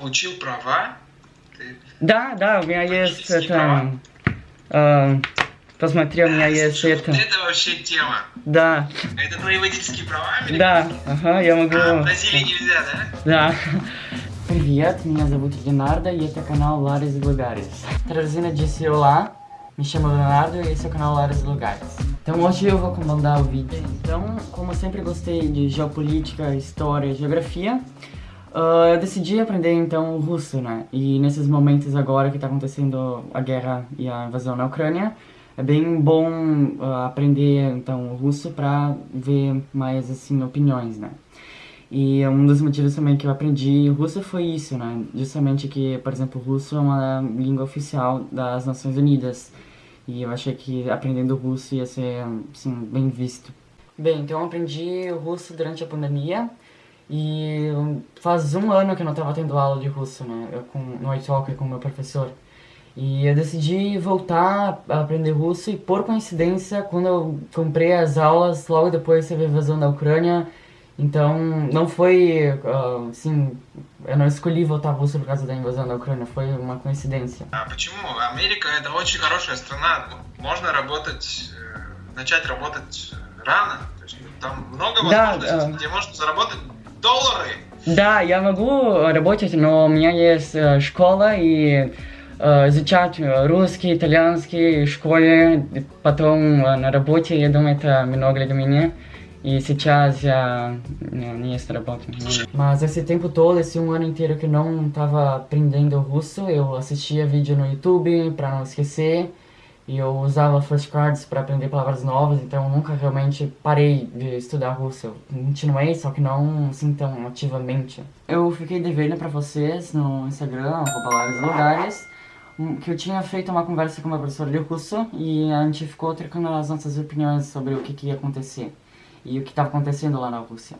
учил права? Ты Да, да, у меня есть это... э, посмотри, у меня есть Слушай, это... вот это вообще тема. Да, Это твои водительские права? да, ага, я А, в могу... Бразилии нельзя, да? Да. Привет, меня зовут e esse é o canal Lares e Lugares. Traduzindo disse olá, me chamo Leonardo e esse é o canal Lares e Lugares. Então hoje eu vou comandar o vídeo. Então, como eu sempre gostei de geopolítica, história e geografia, ah, eu decidi aprender então o russo, né? E nesses momentos agora que tá acontecendo a guerra e a invasão na Ucrânia, é bem bom ah, aprender então o russo pra ver mais assim opiniões, né? E um dos motivos também que eu aprendi russo foi isso, né? Justamente que, por exemplo, o russo é uma língua oficial das Nações Unidas. E eu achei que aprendendo russo ia ser, assim, bem visto. Bem, então eu aprendi russo durante a pandemia. E faz um ano que eu não estava tendo aula de russo, né? Eu com, no iTalk com o meu professor. E eu decidi voltar a aprender russo e, por coincidência, quando eu comprei as aulas, logo depois teve a invasão da Ucrânia, então, não foi, ah, assim, eu não escolhi voltar russo por causa da invasão da Ucrânia, foi uma coincidência. А почему? Америка это очень хорошая страна. Можно работать, э, начать работать рано. То есть, там много Да, возможностей, да. где можно заработать доллары. Да, я могу работать, но у меня есть э, школа и э, изучать русский, итальянский в школе, потом э, на работе, я думаю, это много для меня. E сейчас я не, не estou работando. Mas esse tempo todo, esse um ano inteiro que não estava aprendendo russo, eu assistia vídeo no YouTube para não esquecer. E eu usava flashcards para aprender palavras novas, então eu nunca realmente parei de estudar russo. Eu continuei, só que não assim tão ativamente. Eu fiquei devendo para vocês no Instagram, Lares Lugares, que eu tinha feito uma conversa com uma professora de russo e a gente ficou trocando as nossas opiniões sobre o que, que ia acontecer e o que estava acontecendo lá na Rússia.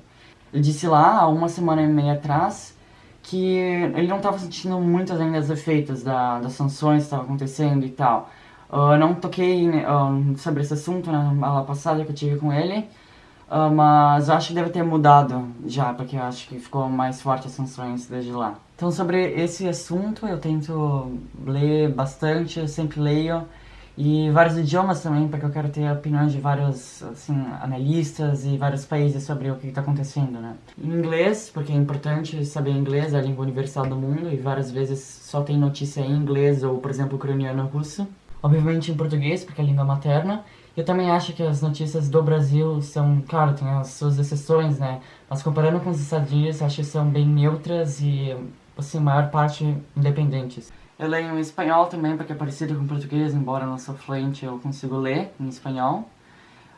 Ele disse lá, há uma semana e meia atrás, que ele não estava sentindo muitos ainda os efeitos da, das sanções que estavam acontecendo e tal. Eu não toquei né, ah, sobre esse assunto na aula passada que eu tive com ele, ah, mas eu acho que deve ter mudado já, porque eu acho que ficou mais forte as sanções desde lá. Então, sobre esse assunto, eu tento ler bastante, eu sempre leio, e vários idiomas também, porque eu quero ter opiniões de vários assim, analistas e vários países sobre o que está acontecendo, né? Em inglês, porque é importante saber inglês, é a língua universal do mundo, e várias vezes só tem notícia em inglês ou, por exemplo, ucraniano russo. Obviamente em português, porque é a língua materna. Eu também acho que as notícias do Brasil são, claro, tem as suas exceções, né? Mas comparando com os Estados Unidos, acho que são bem neutras e, assim, maior parte independentes. Eu leio em espanhol também, porque é parecido com português, embora não sou fluente, eu consigo ler em espanhol.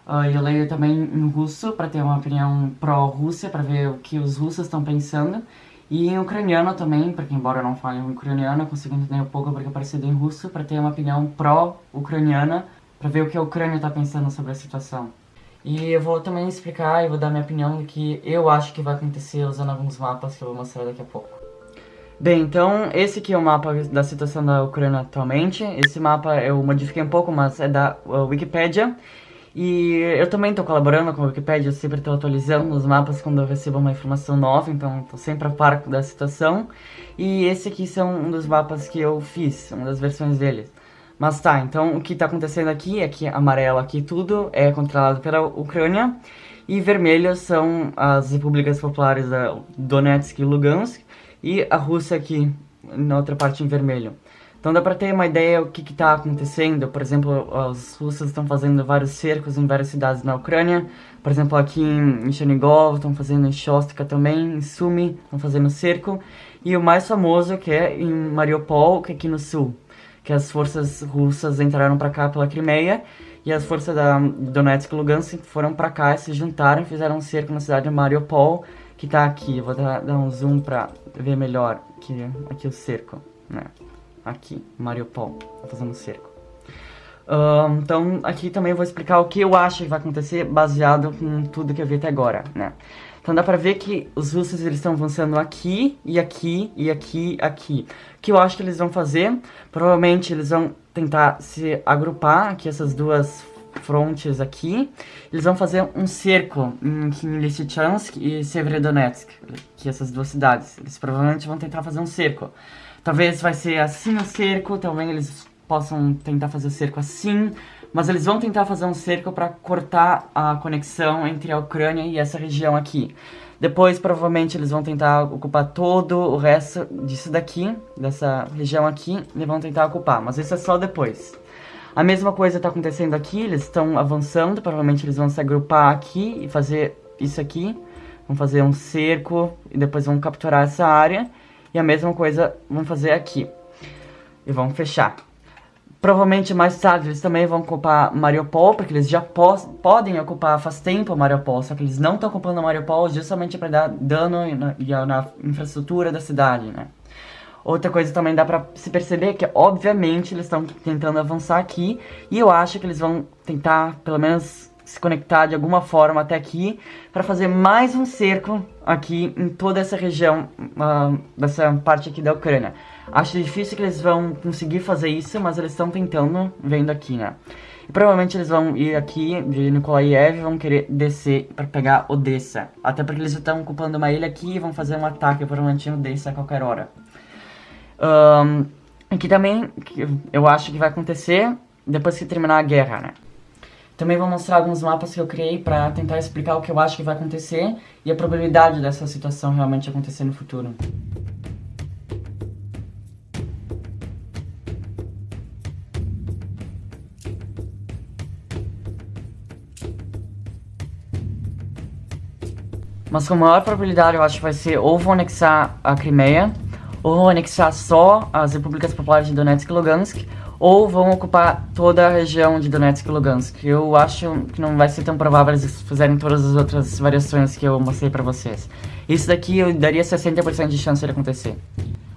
Ah, eu leio também em russo, para ter uma opinião pró-Rússia, para ver o que os russos estão pensando. E em ucraniano também, porque embora eu não fale ucraniano, eu consigo entender um pouco porque é parecido em russo, para ter uma opinião pró-ucraniana, para ver o que a Ucrânia está pensando sobre a situação. E eu vou também explicar e vou dar minha opinião do que eu acho que vai acontecer usando alguns mapas que eu vou mostrar daqui a pouco. Bem, então esse aqui é o mapa da situação da Ucrânia atualmente. Esse mapa eu modifiquei um pouco, mas é da uh, Wikipedia. E eu também estou colaborando com a Wikipedia, eu sempre estou atualizando os mapas quando eu recebo uma informação nova, então estou sempre a par da situação. E esse aqui são um dos mapas que eu fiz, uma das versões deles. Mas tá, então o que está acontecendo aqui é que amarelo aqui tudo é controlado pela Ucrânia e vermelho são as repúblicas populares da Donetsk e Lugansk e a Rússia aqui na outra parte em vermelho. Então dá pra ter uma ideia o que que tá acontecendo. Por exemplo, os russos estão fazendo vários cercos em várias cidades na Ucrânia. Por exemplo, aqui em Chernigov, estão fazendo em Shostka também, em Sumy, estão fazendo cerco. E o mais famoso que é em Mariupol, que é aqui no sul. Que as forças russas entraram pra cá pela Crimeia. E as forças da Donetsk e Lugansk foram pra cá, se juntaram e fizeram um cerco na cidade de Mariupol, que tá aqui. Vou dar, dar um zoom pra ver melhor aqui, aqui o cerco, né? Aqui, Mariupol, tá fazendo um cerco. Então, aqui também eu vou explicar o que eu acho que vai acontecer baseado com tudo que eu vi até agora, né? Então dá pra ver que os russos eles estão avançando aqui, e aqui, e aqui, aqui. O que eu acho que eles vão fazer, provavelmente eles vão tentar se agrupar aqui essas duas frontes aqui. Eles vão fazer um cerco em Lysychansk e Severodonetsk, que essas duas cidades. Eles provavelmente vão tentar fazer um cerco. Talvez vai ser assim o cerco, também eles possam tentar fazer o cerco assim, mas eles vão tentar fazer um cerco para cortar a conexão entre a Ucrânia e essa região aqui. Depois, provavelmente, eles vão tentar ocupar todo o resto disso daqui, dessa região aqui, e vão tentar ocupar, mas isso é só depois. A mesma coisa está acontecendo aqui, eles estão avançando, provavelmente eles vão se agrupar aqui e fazer isso aqui. Vão fazer um cerco e depois vão capturar essa área. E a mesma coisa vão fazer aqui. E vão fechar. Provavelmente mais tarde eles também vão ocupar Mariupol, porque eles já po podem ocupar faz tempo Mariupol, só que eles não estão ocupando Mariupol justamente para dar dano na, na, infraestrutura da cidade, né? Outra coisa também dá pra se perceber que, obviamente, eles estão tentando avançar aqui, e eu acho que eles vão tentar, pelo menos, se conectar de alguma forma até aqui, para fazer mais um cerco aqui em toda essa região, uh, dessa parte aqui da Ucrânia. Acho difícil que eles vão conseguir fazer isso, mas eles estão tentando, vendo aqui, né? E provavelmente eles vão ir aqui de Nikolaev e vão querer descer para pegar Odessa. Até porque eles estão ocupando uma ilha aqui e vão fazer um ataque provavelmente em Odessa a qualquer hora. Um, aqui também, eu acho que vai acontecer depois que terminar a guerra, né? Também vou mostrar alguns mapas que eu criei para tentar explicar o que eu acho que vai acontecer e a probabilidade dessa situação realmente acontecer no futuro. Mas com maior probabilidade eu acho que vai ser ou vão anexar a Crimeia, ou vão anexar só as repúblicas populares de Donetsk e Lugansk, ou vão ocupar toda a região de Donetsk e Lugansk. Eu acho que não vai ser tão provável eles fizerem todas as outras variações que eu mostrei pra vocês. Isso daqui eu daria 60% de chance de acontecer.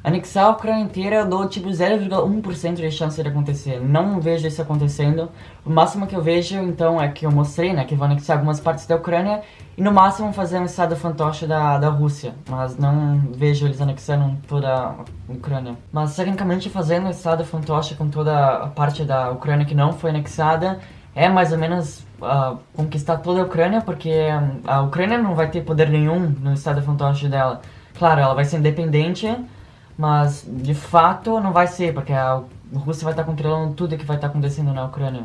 Anexar a Ucrânia inteira eu dou tipo 0,1% de chance de acontecer. Não vejo isso acontecendo. O máximo que eu vejo, então, é que eu mostrei, né? Que vão anexar algumas partes da Ucrânia e no máximo fazer um estado fantoche da, da Rússia. Mas não vejo eles anexando toda a Ucrânia. Mas tecnicamente fazendo um estado fantoche com toda a parte da Ucrânia que não foi anexada é mais ou menos uh, conquistar toda a Ucrânia, porque a Ucrânia não vai ter poder nenhum no estado fantoche dela. Claro, ela vai ser independente mas, de fato, não vai ser, porque a Rússia vai estar controlando tudo que vai estar acontecendo na Ucrânia.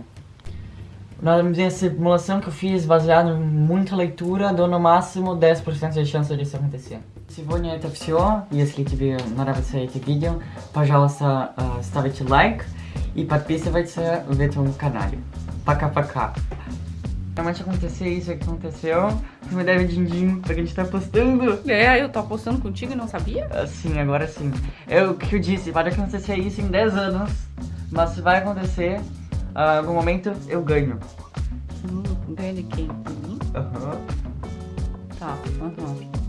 Na minha simulação que eu fiz, baseado em muita leitura, dou no máximo 10% de chance disso acontecer. Сегодня это все. Если тебе нравится это видео, пожалуйста, ставите лайк и подписывайтесь в этом канале. Пока-пока Realmente acontecer isso que aconteceu, você me deve din-din, porque a gente tá postando. É, eu tô apostando contigo e não sabia? Ah, sim, agora sim. Eu, o que eu disse, pode acontecer isso em 10 anos, mas se vai acontecer, uh, algum momento eu ganho. Hum, ganha de quem? Aham. Uhum. Tá, aham. Uhum.